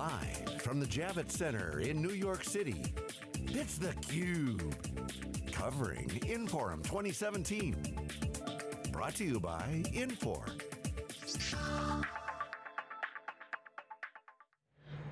Live from the Javits Center in New York City, it's theCUBE. Covering Inforum 2017. Brought to you by Infor.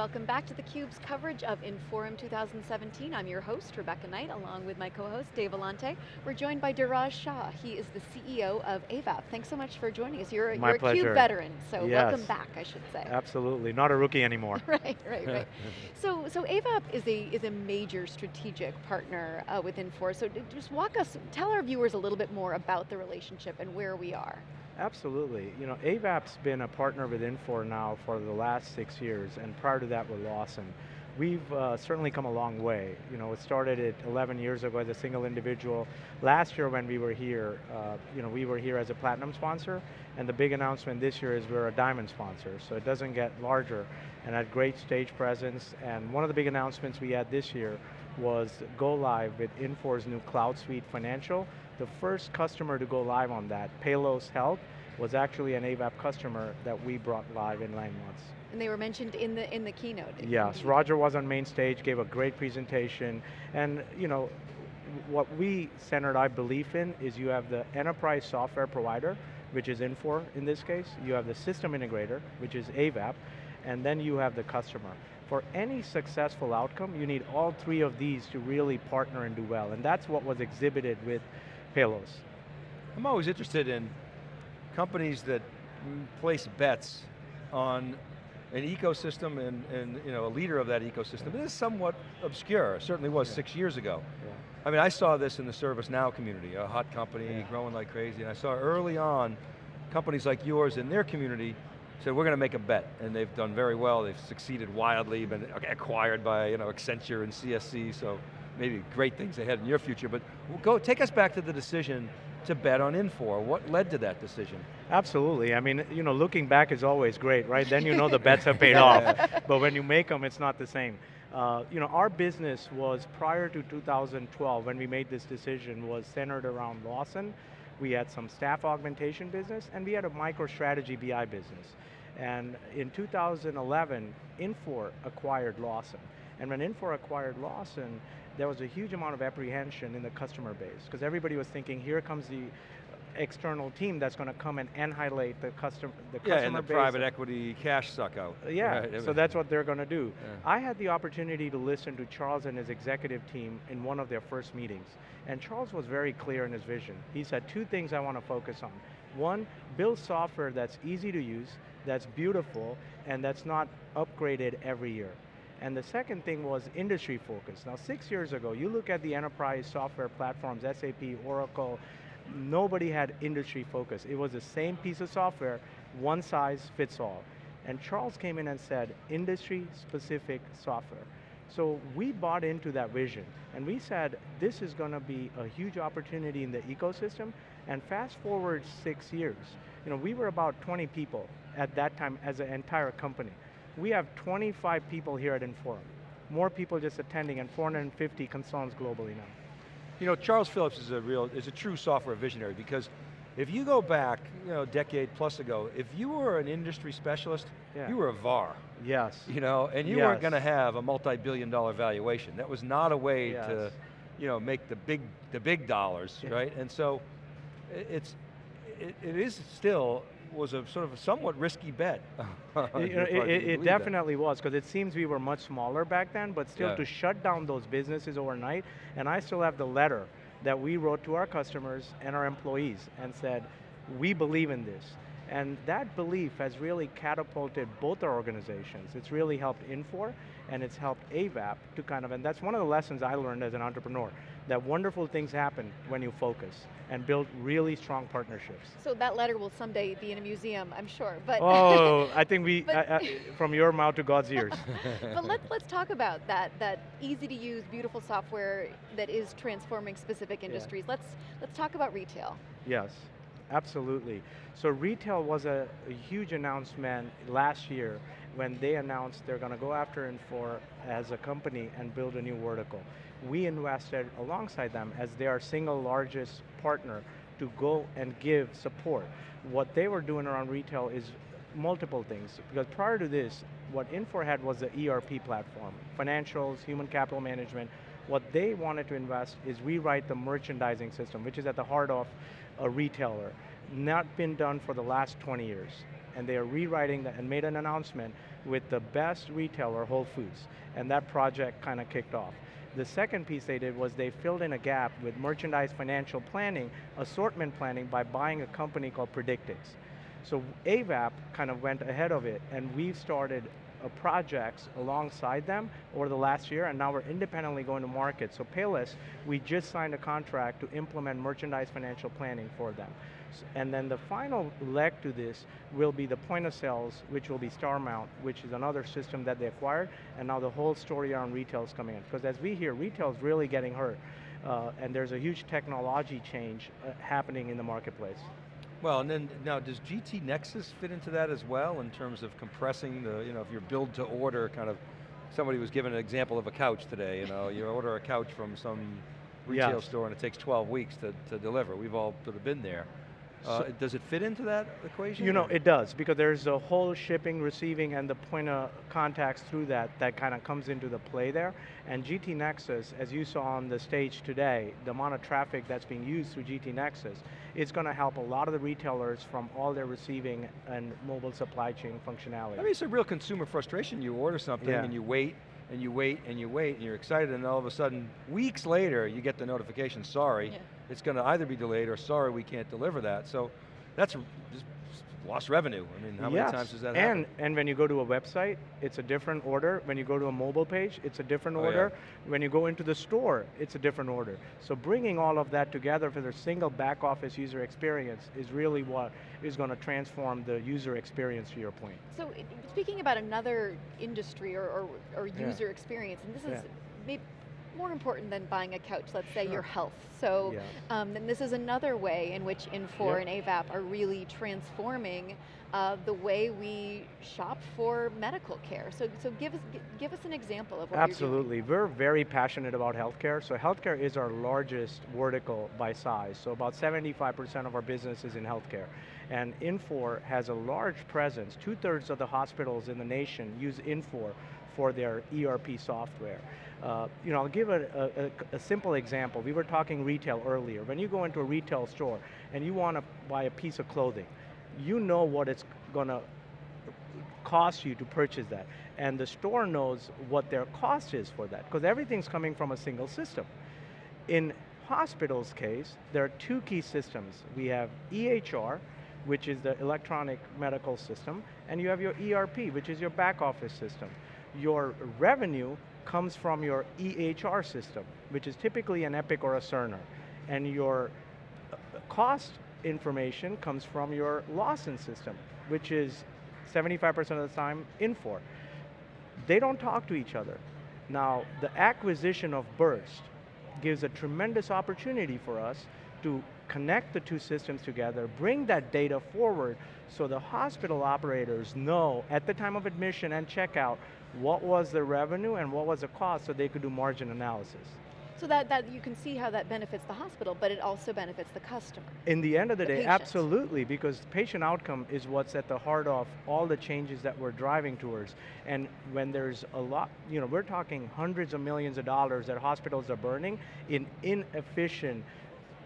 Welcome back to theCUBE's coverage of Inforum 2017. I'm your host, Rebecca Knight, along with my co-host, Dave Vellante. We're joined by Dheeraj Shah. He is the CEO of Avaap. Thanks so much for joining us. You're, you're a. CUBE veteran, so yes. welcome back, I should say. Absolutely, not a rookie anymore. right, right, right. so, so Avaap is a, is a major strategic partner uh, with Infor, so just walk us, tell our viewers a little bit more about the relationship and where we are. Absolutely. You know, Avaap's been a partner with Infor now for the last six years, and prior to that with Lawson. We've uh, certainly come a long way. You know, it started at 11 years ago as a single individual. Last year when we were here, uh, you know, we were here as a platinum sponsor, and the big announcement this year is we're a diamond sponsor, so it doesn't get larger, and had great stage presence, and one of the big announcements we had this year was go live with Infor's new Cloud Suite Financial. The first customer to go live on that, Palos Health, was actually an Avaap customer that we brought live in nine months. And they were mentioned in the in the keynote. Yes, mm-hmm. Roger was on main stage, gave a great presentation, and you know, what we centered our belief in is you have the enterprise software provider, which is Infor in this case, you have the system integrator, which is Avaap, and then you have the customer. For any successful outcome, you need all three of these to really partner and do well, and that's what was exhibited with Palos. I'm always interested in companies that place bets on an ecosystem and, and you know, a leader of that ecosystem. It is somewhat obscure, it certainly was yeah. six years ago. Yeah. I mean, I saw this in the ServiceNow community, a hot company yeah. growing like crazy, and I saw early on companies like yours in their community said, we're going to make a bet, and they've done very well, they've succeeded wildly, been acquired by you know, Accenture and CSC, so maybe great things ahead in your future, but go, take us back to the decision to bet on Infor? What led to that decision? Absolutely, I mean, you know, looking back is always great, right? Then you know the bets have paid off. But when you make them, it's not the same. Uh, you know, our business was prior to 2012, when we made this decision, was centered around Lawson. We had some staff augmentation business, and we had a MicroStrategy BI business. And in 2011, Infor acquired Lawson. And when Infor acquired Lawson, there was a huge amount of apprehension in the customer base because everybody was thinking, here comes the external team that's going to come and annihilate the, custom, the yeah, customer and the base. private equity cash suck out. Uh, yeah, right. so that's what they're going to do. Yeah. I had the opportunity to listen to Charles and his executive team in one of their first meetings. And Charles was very clear in his vision. He said, two things I want to focus on. One, build software that's easy to use, that's beautiful, and that's not upgraded every year. And the second thing was industry focus. Now six years ago, you look at the enterprise software platforms, SAP, Oracle, nobody had industry focus. It was the same piece of software, one size fits all. And Charles came in and said, industry specific software. So we bought into that vision, and we said, this is going to be a huge opportunity in the ecosystem, and fast forward six years, you know, we were about 20 people at that time as an entire company we have 25 people here at Inforum. More people just attending and 450 consultants globally now. You know, Charles Phillips is a real, is a true software visionary because if you go back, you know, a decade plus ago, if you were an industry specialist, yeah. you were a VAR. Yes. You know, and you yes. weren't going to have a multi-billion dollar valuation. That was not a way yes. to, you know, make the big, the big dollars, yeah. right? And so, it's, it, it is still was a sort of a somewhat risky bet. it, it, it definitely that. was, because it seems we were much smaller back then, but still yeah. to shut down those businesses overnight, and I still have the letter that we wrote to our customers and our employees and said, we believe in this. And that belief has really catapulted both our organizations. It's really helped Infor, and it's helped Avaap to kind of, and that's one of the lessons I learned as an entrepreneur, that wonderful things happen when you focus and build really strong partnerships. So that letter will someday be in a museum, I'm sure, but. Oh, I think we, from your mouth to God's ears. but let's, let's talk about that, that easy to use, beautiful software that is transforming specific industries. Yeah. Let's, let's talk about retail. Yes. Absolutely. So retail was a, a, huge announcement last year when they announced they're going to go after Infor as a company and build a new vertical. We invested alongside them as their single largest partner to go and give support. What they were doing around retail is multiple things, because prior to this, What Infor had was the ERP platform, financials, human capital management. What they wanted to invest is rewrite the merchandising system, which is at the heart of a retailer. Not been done for the last 20 years. And they are rewriting that and made an announcement with the best retailer, Whole Foods. And that project kind of kicked off. The second piece they did was they filled in a gap with merchandise financial planning, assortment planning by buying a company called Predictix. So Avaap kind of went ahead of it and we've started projects alongside them over the last year and now we're independently going to market. So Payless, we just signed a contract to implement merchandise financial planning for them. And then the final leg to this will be the point of sales, which will be StarMount, which is another system that they acquired, and now the whole story around retail is coming in. Because as we hear, retail is really getting hurt, uh, and there's a huge technology change uh, happening in the marketplace. Well, and then now does GT Nexus fit into that as well in terms of compressing the, you know, if you're build to order kind of, somebody was given an example of a couch today, you know, you order a couch from some retail yes. store and it takes 12 weeks to, to deliver. We've all sort of been there. Uh, so, does it fit into that equation? You know, it does, because there's a whole shipping, receiving, and the point of contacts through that that kind of comes into the play there. And GT Nexus, as you saw on the stage today, the amount of traffic that's being used through GT Nexus, it's going to help a lot of the retailers from all their receiving and mobile supply chain functionality. I mean, it's a real consumer frustration. You order something yeah. and you wait, and you wait, and you wait, and you're excited, and all of a sudden, weeks later, you get the notification, sorry, yeah it's going to either be delayed or sorry, we can't deliver that. So that's lost revenue. I mean, how yes. many times does that and, happen? And when you go to a website, it's a different order. When you go to a mobile page, it's a different oh, order. Yeah. When you go into the store, it's a different order. So bringing all of that together for the single back office user experience is really what is going to transform the user experience to your point. So speaking about another industry or, or, or user yeah. experience, and this is yeah. maybe more important than buying a couch, let's say sure. your health. So yeah. um, then this is another way in which Infor and Avaap are really transforming uh, the way we shop for medical care. So, so give, us, give us an example of what Absolutely, we're very passionate about healthcare. So healthcare is our largest vertical by size. So about 75% of our business is in healthcare. And Infor has a large presence. Two thirds of the hospitals in the nation use Infor for their ERP software. Uh, you know, I'll give a, a, a, simple example. We were talking retail earlier. When you go into a retail store and you want to buy a piece of clothing, you know what it's going to cost you to purchase that. And the store knows what their cost is for that, because everything's coming from a single system. In hospital's case, there are two key systems. We have EHR, which is the electronic medical system, and you have your ERP, which is your back office system. Your revenue comes from your EHR system, which is typically an Epic or a Cerner. And your uh, cost information comes from your Lawson system, which is 75% of the time Infor. They don't talk to each other. Now, the acquisition of Birst gives a tremendous opportunity for us to connect the two systems together, bring that data forward so the hospital operators know at the time of admission and checkout what was the revenue and what was the cost so they could do margin analysis. So that, that you can see how that benefits the hospital, but it also benefits the customer. In the end of the, the day, patient. absolutely, because patient outcome is what's at the heart of all the changes that we're driving towards. And when there's a lot, you know, we're talking hundreds of millions of dollars that hospitals are burning in inefficient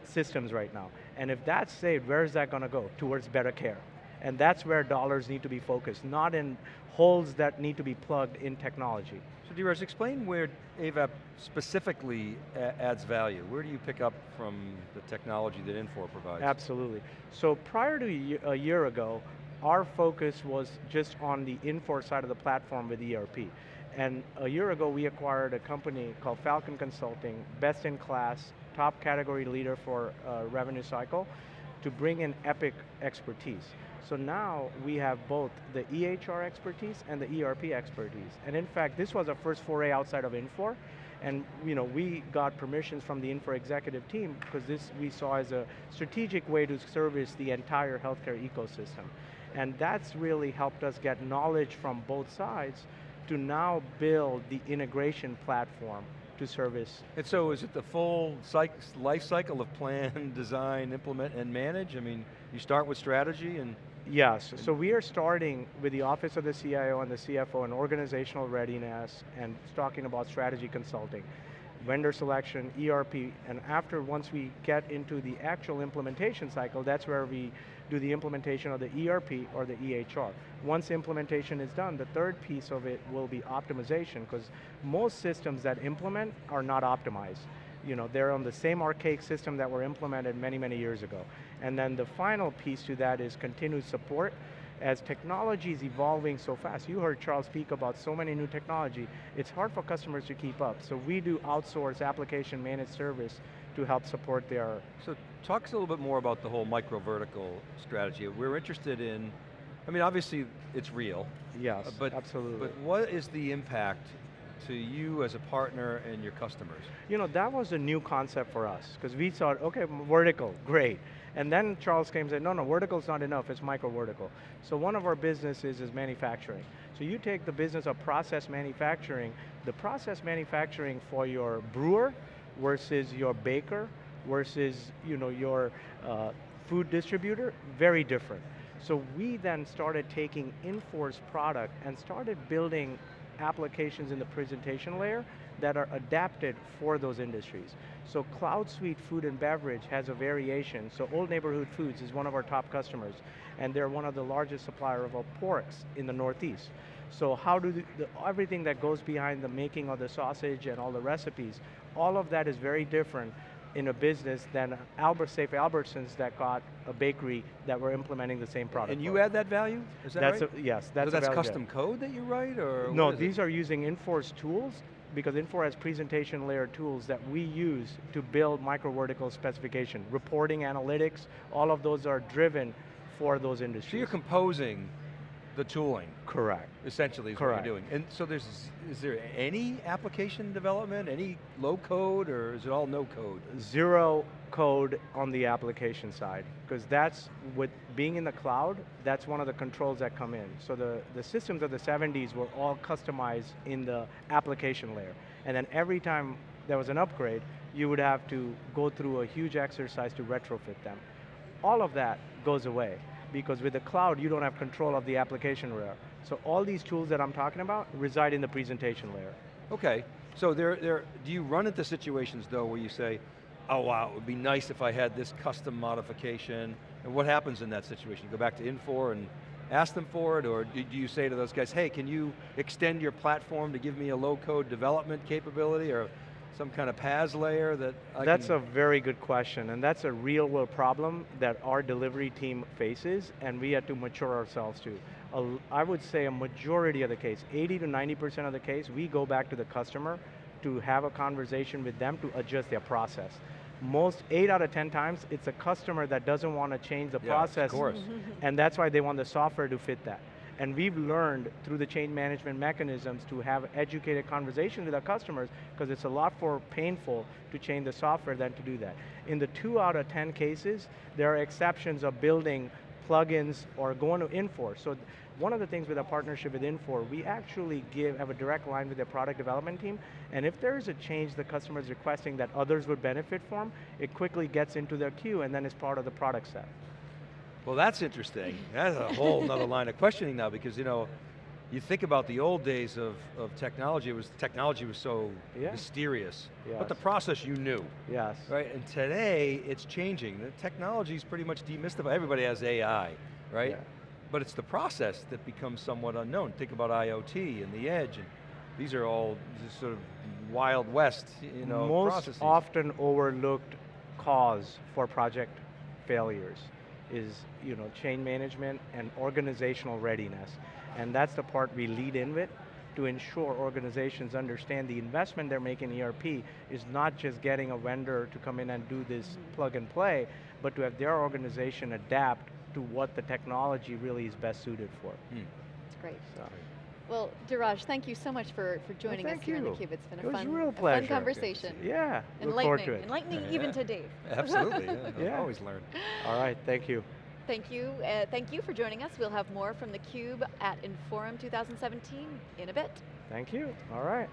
systems right now. And if that's saved, where is that going to go? Towards better care. And that's where dollars need to be focused, not in holes that need to be plugged in technology. So Dheeraj, explain where Avaap specifically adds value. Where do you pick up from the technology that Infor provides? Absolutely. So prior to a year ago, our focus was just on the Infor side of the platform with ERP. And a year ago, we acquired a company called Falcon Consulting, best in class, top category leader for uh, revenue cycle, to bring in Epic expertise. So now we have both the EHR expertise and the ERP expertise. And in fact, this was our first foray outside of Infor. And you know, we got permissions from the Infor executive team because this we saw as a strategic way to service the entire healthcare ecosystem. And that's really helped us get knowledge from both sides to now build the integration platform to service. And so is it the full life cycle of plan, design, implement, and manage? I mean, you start with strategy and Yes, so we are starting with the Office of the CIO and the CFO and organizational readiness and talking about strategy consulting, vendor selection, ERP, and after once we get into the actual implementation cycle, that's where we do the implementation of the ERP or the EHR. Once implementation is done, the third piece of it will be optimization, because most systems that implement are not optimized. You know, they're on the same archaic system that were implemented many, many years ago. And then the final piece to that is continued support. As technology is evolving so fast, you heard Charles speak about so many new technology, it's hard for customers to keep up. So we do outsource application managed service to help support their So talk us a little bit more about the whole micro vertical strategy. We're interested in, I mean obviously it's real. Yes, but, absolutely. But what is the impact to you as a partner and your customers? You know, that was a new concept for us, because we thought, okay, vertical, great. And then Charles came and said, no, no, vertical's not enough, it's micro vertical. So one of our businesses is manufacturing. So you take the business of process manufacturing, the process manufacturing for your brewer versus your baker versus you know, your uh, food distributor, very different. So we then started taking Infor's product and started building applications in the presentation layer that are adapted for those industries. So Cloud Suite Food and Beverage has a variation. So Old Neighborhood Foods is one of our top customers, and they're one of the largest supplier of porks in the Northeast. So how do the, the, everything that goes behind the making of the sausage and all the recipes, all of that is very different in a business than Albert Safe Albertsons that got a bakery that were implementing the same product. And you add that value? Is that that's right? A, yes, that's so that's custom code that you write, or no? These it? are using Infor's tools because Infor has presentation layer tools that we use to build micro vertical specification, reporting, analytics. All of those are driven for those industries. So you're composing the tooling. Correct. Essentially is Correct. what you're doing. And so there's, is there any application development, any low code, or is it all no code? Zero code on the application side, because that's, with being in the cloud, that's one of the controls that come in. So the, the systems of the 70s were all customized in the application layer. And then every time there was an upgrade, you would have to go through a huge exercise to retrofit them. All of that goes away because with the cloud, you don't have control of the application layer. So all these tools that I'm talking about reside in the presentation layer. Okay, so there, there, do you run into situations though where you say, oh wow, it would be nice if I had this custom modification, and what happens in that situation? You go back to Infor and ask them for it, or do you say to those guys, hey, can you extend your platform to give me a low code development capability, or some kind of PaaS layer that I That's a very good question, and that's a real world problem that our delivery team faces, and we had to mature ourselves to. I would say a majority of the case, 80 to 90% of the case, we go back to the customer to have a conversation with them to adjust their process. Most, eight out of 10 times, it's a customer that doesn't want to change the yeah, process, of course. and that's why they want the software to fit that. And we've learned through the change management mechanisms to have educated conversations with our customers because it's a lot more painful to change the software than to do that. In the two out of 10 cases, there are exceptions of building plugins or going to Infor. So one of the things with our partnership with Infor, we actually give, have a direct line with their product development team, and if there is a change the customer is requesting that others would benefit from, it quickly gets into their queue and then is part of the product set. Well, that's interesting. That's a whole other line of questioning now because you know, you think about the old days of, of technology, it was technology was so yeah. mysterious. Yes. But the process you knew. Yes. Right, and today it's changing. The technology is pretty much demystified. Everybody has AI, right? Yeah. But it's the process that becomes somewhat unknown. Think about IoT and the edge, and these are all just sort of wild west, you know, Most processes. often overlooked cause for project failures is you know, change management and organizational readiness. And that's the part we lead in with to ensure organizations understand the investment they're making in ERP is not just getting a vendor to come in and do this plug and play, but to have their organization adapt to what the technology really is best suited for. Mm. That's great. So. Well, Dheeraj, thank you so much for, for joining well, us here you. on theCUBE. It's been it a fun, real a fun conversation. Yeah, Enlightening, to it. enlightening yeah, even yeah. to Dave. Absolutely, yeah, yeah. always learn. All right, thank you. Thank you, uh, thank you for joining us. We'll have more from theCUBE at Inforum 2017 in a bit. Thank you, all right.